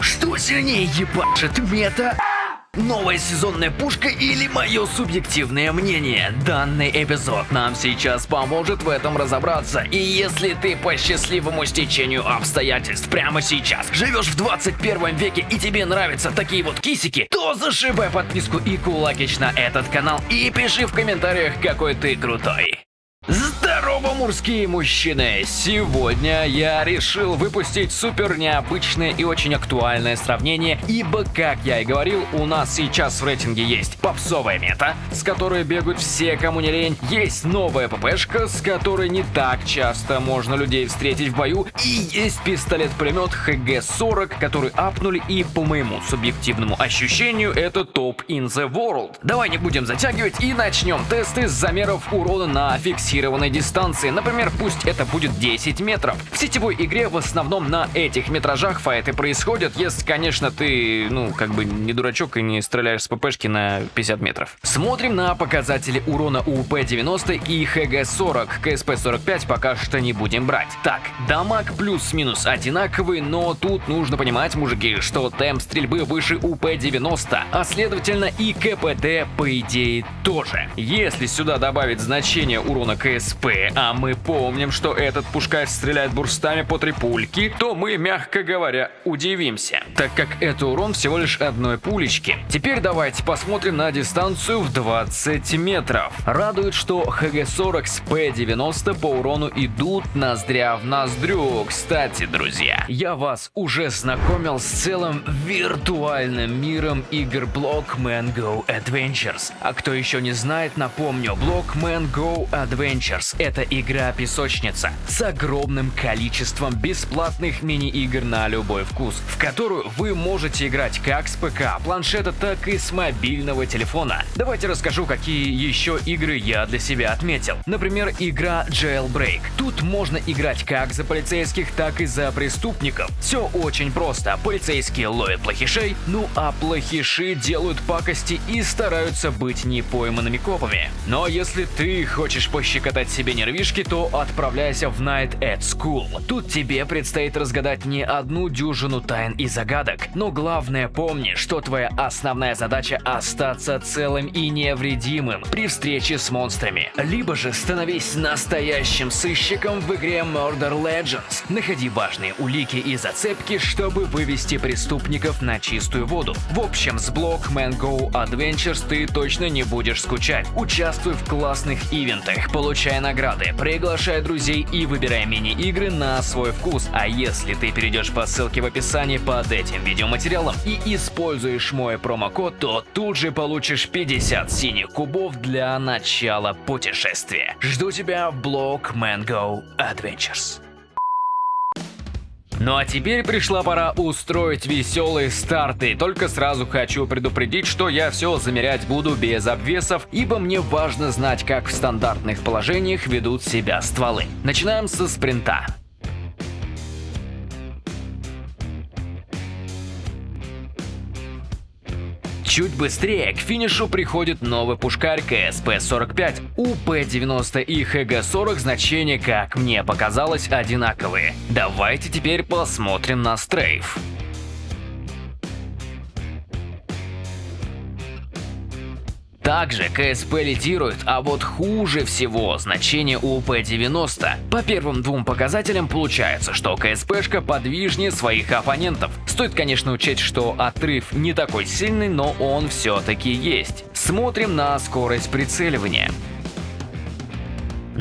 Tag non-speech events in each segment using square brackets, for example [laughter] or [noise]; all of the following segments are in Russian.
Что сильнее ебашит мета? Новая сезонная пушка или мое субъективное мнение? Данный эпизод нам сейчас поможет в этом разобраться. И если ты по счастливому стечению обстоятельств прямо сейчас живешь в 21 веке и тебе нравятся такие вот кисики, то зашибай подписку и кулакич на этот канал и пиши в комментариях, какой ты крутой. Здорово, мужские мужчины! Сегодня я решил выпустить супер необычное и очень актуальное сравнение, ибо, как я и говорил, у нас сейчас в рейтинге есть попсовая мета, с которой бегают все, кому не лень, есть новая ППшка, с которой не так часто можно людей встретить в бою, и есть пистолет-пулемет ХГ-40, который апнули, и по моему субъективному ощущению, это топ in the world. Давай не будем затягивать и начнем тесты с замеров урона на фиксированном фиксированной дистанции, например, пусть это будет 10 метров. В сетевой игре в основном на этих метражах файты происходят, если, конечно, ты, ну, как бы не дурачок и не стреляешь с ППшки на 50 метров. Смотрим на показатели урона у УП-90 и ХГ-40, КСП-45 пока что не будем брать. Так, дамаг плюс-минус одинаковый, но тут нужно понимать, мужики, что темп стрельбы выше УП-90, а следовательно и КПД по идее тоже. Если сюда добавить значение урона КСП, а мы помним, что этот пушкарь стреляет бурстами по три пульки, то мы, мягко говоря, удивимся, так как это урон всего лишь одной пулечки. Теперь давайте посмотрим на дистанцию в 20 метров. Радует, что ХГ-40 с П-90 по урону идут ноздря в ноздрю. Кстати, друзья, я вас уже знакомил с целым виртуальным миром игр Blockman Go Adventures. А кто еще не знает, напомню, Blockman Go Adventures Adventures – это игра-песочница с огромным количеством бесплатных мини-игр на любой вкус, в которую вы можете играть как с ПК, планшета, так и с мобильного телефона. Давайте расскажу, какие еще игры я для себя отметил. Например, игра Jailbreak. Тут можно играть как за полицейских, так и за преступников. Все очень просто. Полицейские ловят плохишей, ну а плохиши делают пакости и стараются быть непойманными копами. Но если ты хочешь пощекотать пощекотать себе нервишки, то отправляйся в Night at School. Тут тебе предстоит разгадать не одну дюжину тайн и загадок, но главное помни, что твоя основная задача остаться целым и невредимым при встрече с монстрами. Либо же становись настоящим сыщиком в игре Murder Legends. Находи важные улики и зацепки, чтобы вывести преступников на чистую воду. В общем, с Blockman Go Adventures ты точно не будешь скучать. Участвуй в классных ивентах, получай получай награды, приглашай друзей и выбирай мини-игры на свой вкус. А если ты перейдешь по ссылке в описании под этим видеоматериалом и используешь мой промокод, то тут же получишь 50 синих кубов для начала путешествия. Жду тебя в блог Mango Adventures. Ну а теперь пришла пора устроить веселые старты. Только сразу хочу предупредить, что я все замерять буду без обвесов, ибо мне важно знать, как в стандартных положениях ведут себя стволы. Начинаем со спринта. Чуть быстрее к финишу приходит новый пушкарь КСП-45. У П-90 и ХГ-40 значения, как мне показалось, одинаковые. Давайте теперь посмотрим на стрейф. Также KSP лидирует, а вот хуже всего значение у P-90. По первым двум показателям получается, что KSP шка подвижнее своих оппонентов. Стоит, конечно, учесть, что отрыв не такой сильный, но он все-таки есть. Смотрим на скорость прицеливания.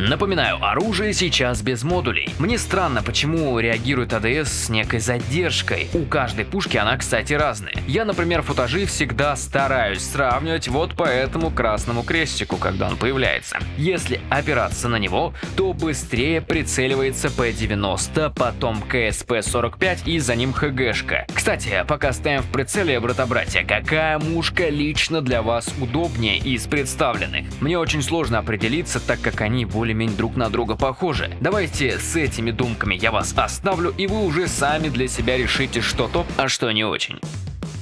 Напоминаю, оружие сейчас без модулей. Мне странно, почему реагирует ADS с некой задержкой. У каждой пушки она, кстати, разная. Я, например, футажи всегда стараюсь сравнивать вот по этому красному крестику, когда он появляется. Если опираться на него, то быстрее прицеливается P-90, потом KSP-45 и за ним HG шка. Кстати, пока ставим в прицеле, брата-братья, какая мушка лично для вас удобнее из представленных? Мне очень сложно определиться, так как они более более-менее друг на друга похожи. Давайте с этими думками я вас оставлю, и вы уже сами для себя решите, что топ, а что не очень.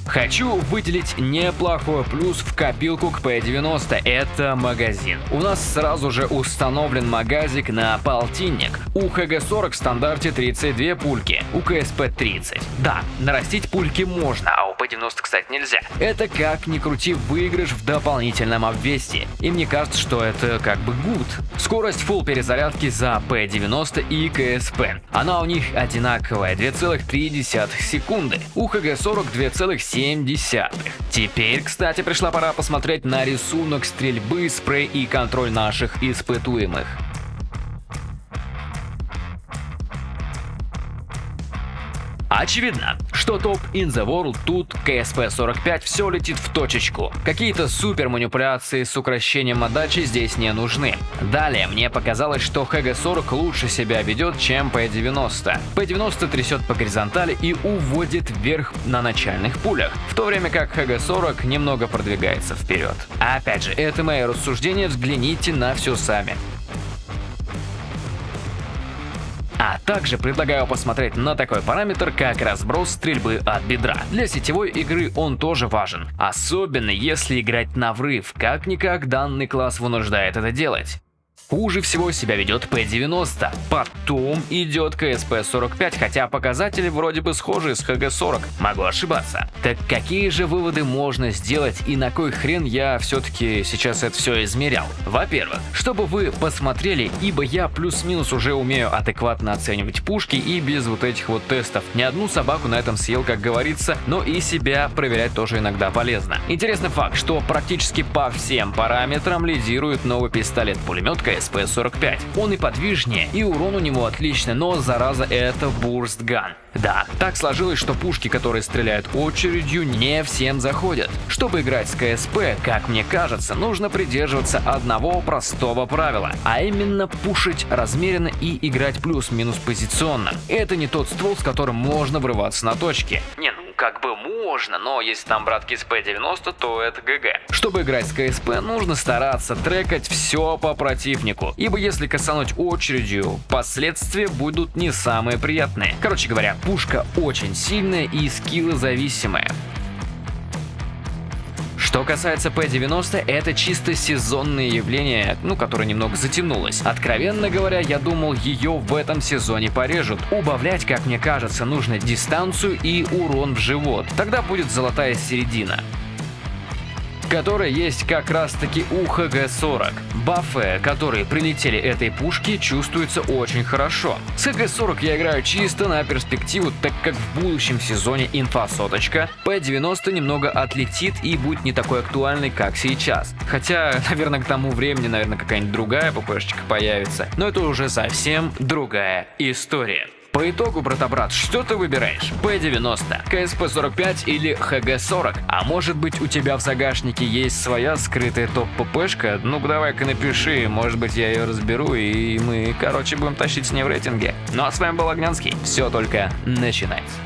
Хочу выделить неплохой плюс в копилку к P90, это магазин. У нас сразу же установлен магазик на полтинник. У ХГ-40 в стандарте 32 пульки, у КСП 30. Да, нарастить пульки можно, а у P90, кстати, нельзя. Это как ни крути выигрыш в дополнительном обвесе. И мне кажется, что это как бы гуд. Скорость full перезарядки за P90 и КСП. Она у них одинаковая, 2,3 секунды. У ХГ-40 2,7. Теперь, кстати, пришла пора посмотреть на рисунок стрельбы, спрей и контроль наших испытуемых. Очевидно, что топ in the world тут КСП-45 все летит в точечку. Какие-то супер манипуляции с укращением отдачи здесь не нужны. Далее мне показалось, что HG-40 лучше себя ведет, чем P-90. P-90 трясет по горизонтали и уводит вверх на начальных пулях, в то время как HG-40 немного продвигается вперед. Опять же, это мои рассуждения, взгляните на все сами. Также предлагаю посмотреть на такой параметр, как разброс стрельбы от бедра. Для сетевой игры он тоже важен, особенно если играть на врыв, как-никак данный класс вынуждает это делать. Хуже всего себя ведет P90, потом идет КСП-45, хотя показатели вроде бы схожи с ХГ-40, могу ошибаться. Так какие же выводы можно сделать и на кой хрен я все-таки сейчас это все измерял? Во-первых, чтобы вы посмотрели, ибо я плюс-минус уже умею адекватно оценивать пушки и без вот этих вот тестов. Ни одну собаку на этом съел, как говорится, но и себя проверять тоже иногда полезно. Интересный факт, что практически по всем параметрам лидирует новый пистолет-пулемет СП-45. Он и подвижнее, и урон у него отличный, но зараза это бурстган. Да, так сложилось, что пушки, которые стреляют очередью, не всем заходят. Чтобы играть с КСП, как мне кажется, нужно придерживаться одного простого правила, а именно пушить размеренно и играть плюс-минус позиционно. Это не тот ствол, с которым можно врываться на точки. Не, ну как бы можно, но если там братки с P90, то это ГГ. Чтобы играть с КСП, нужно стараться трекать все по противнику, ибо если касануть очередью, последствия будут не самые приятные. Короче говоря, пушка очень сильная и скиллы зависимая. Что касается P90, это чисто сезонное явление, ну, которое немного затянулось. Откровенно говоря, я думал, ее в этом сезоне порежут. Убавлять, как мне кажется, нужно дистанцию и урон в живот. Тогда будет золотая середина которая есть как раз таки у ХГ-40. Бафы, которые прилетели этой пушки, чувствуются очень хорошо. С ХГ-40 я играю чисто на перспективу, так как в будущем сезоне инфа-соточка P90 немного отлетит и будет не такой актуальной, как сейчас. Хотя, [laughs] наверное, к тому времени, наверное, какая-нибудь другая ППшечка появится, но это уже совсем другая история. По итогу, брата-брат, что ты выбираешь? P90, КСП-45 или ХГ-40? А может быть у тебя в загашнике есть своя скрытая топ-ППшка? Ну давай-ка напиши, может быть я ее разберу и мы, короче, будем тащить с ней в рейтинге. Ну а с вами был Огнянский, все только начинается.